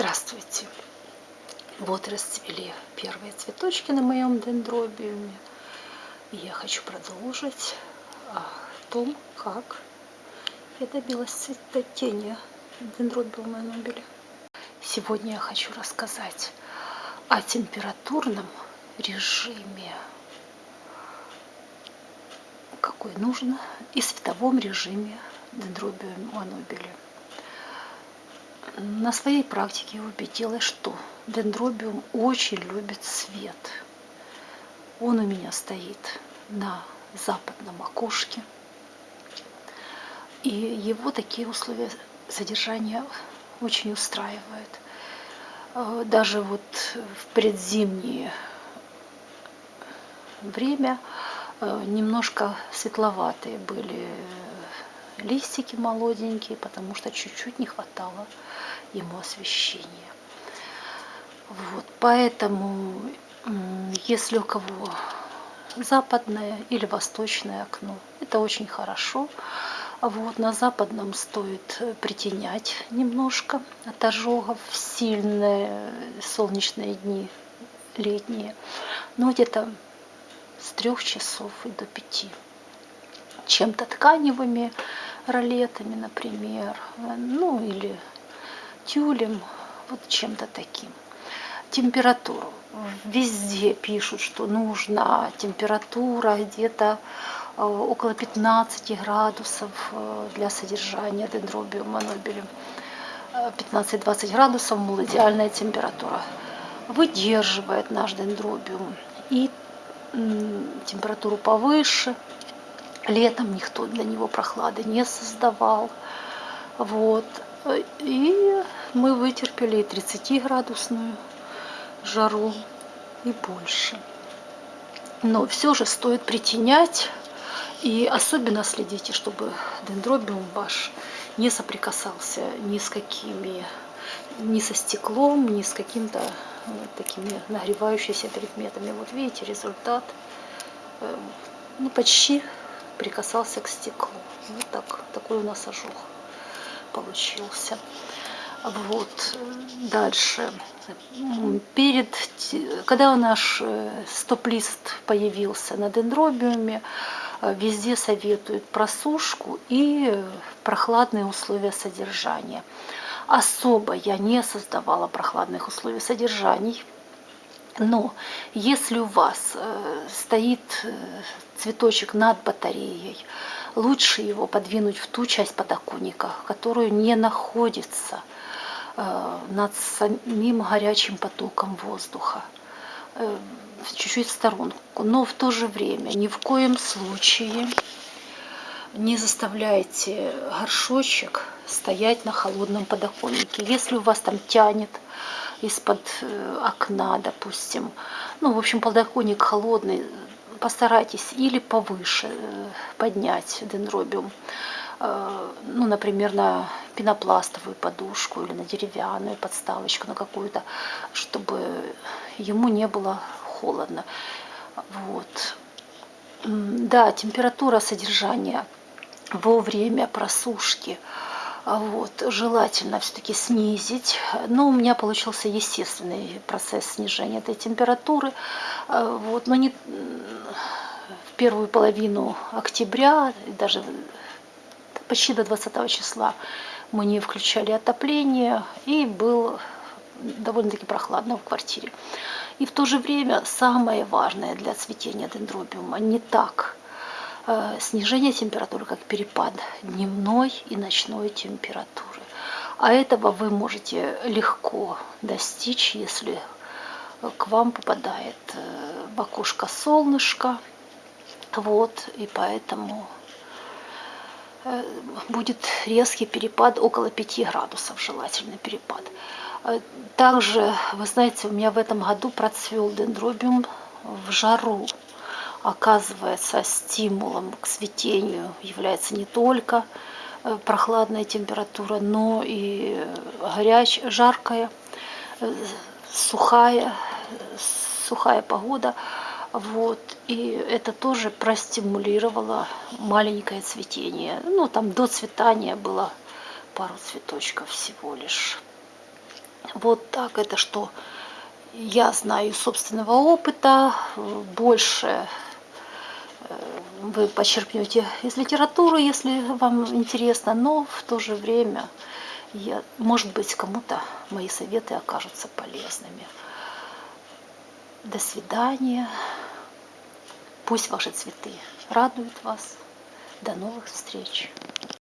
Здравствуйте! Вот расцвели первые цветочки на моем дендробиуме. И я хочу продолжить о том, как я добилась цветотения дендробиума нобеля. Сегодня я хочу рассказать о температурном режиме, какой нужно, и световом режиме дендробиума нобеля на своей практике убедилась, что дендробиум очень любит свет. Он у меня стоит на западном окошке. И его такие условия содержания очень устраивают. Э, даже вот в предзимнее время э, немножко светловатые были листики молоденькие, потому что чуть-чуть не хватало ему освещения. Вот, поэтому, если у кого западное или восточное окно, это очень хорошо. Вот, на западном стоит притенять немножко от ожогов в сильные солнечные дни летние. Но где-то с трех часов и до пяти. Чем-то тканевыми ролетами, например, ну или тюлем, вот чем-то таким. Температуру. Везде пишут, что нужна температура где-то э, около 15 градусов э, для содержания дендробиума нобелем. 15-20 градусов, мол, идеальная температура. Выдерживает наш дендробиум. И температуру повыше. Летом никто для него прохлады не создавал. Вот. И мы вытерпели 30-градусную жару и больше. Но все же стоит притенять и особенно следите, чтобы дендробиум ваш не соприкасался ни с какими, ни со стеклом, ни с каким-то вот такими нагревающимися предметами. Вот видите результат, э, ну почти прикасался к стеклу. Вот так, такой у нас ожог получился. Вот, дальше. Перед, когда наш э, стоп-лист появился на дендробиуме, э, везде советуют просушку и прохладные условия содержания. Особо я не создавала прохладных условий содержаний, но если у вас э, стоит цветочек над батареей, лучше его подвинуть в ту часть подоконника, которую не находится э, над самим горячим потоком воздуха э, чуть-чуть в сторонку. Но в то же время ни в коем случае не заставляйте горшочек стоять на холодном подоконнике. Если у вас там тянет из-под э, окна, допустим, ну, в общем, подоконник холодный, постарайтесь или повыше э, поднять дендробиум, э, ну, например, на пенопластовую подушку или на деревянную подставочку, на какую-то, чтобы ему не было холодно. Вот. Да, температура содержания во время просушки – вот, желательно все-таки снизить. Но у меня получился естественный процесс снижения этой температуры. А вот, но не в первую половину октября, даже почти до 20 числа мы не включали отопление и был довольно-таки прохладно в квартире. И в то же время самое важное для цветения дендробиума не так снижение температуры, как перепад дневной и ночной температуры. А этого вы можете легко достичь, если к вам попадает э, в окошко солнышко. Вот, и поэтому э, будет резкий перепад, около 5 градусов желательный перепад. Также, вы знаете, у меня в этом году процвел дендробиум в жару оказывается стимулом к цветению является не только э, прохладная температура, но и горячая, жаркая, э, сухая, сухая погода. Вот. И это тоже простимулировало маленькое цветение. Ну, там до цветания было пару цветочков всего лишь. Вот так это что я знаю из собственного опыта, больше э, вы почерпнете из литературы, если вам интересно, но в то же время, я, может быть, кому-то мои советы окажутся полезными. До свидания. Пусть ваши цветы радуют вас. До новых встреч!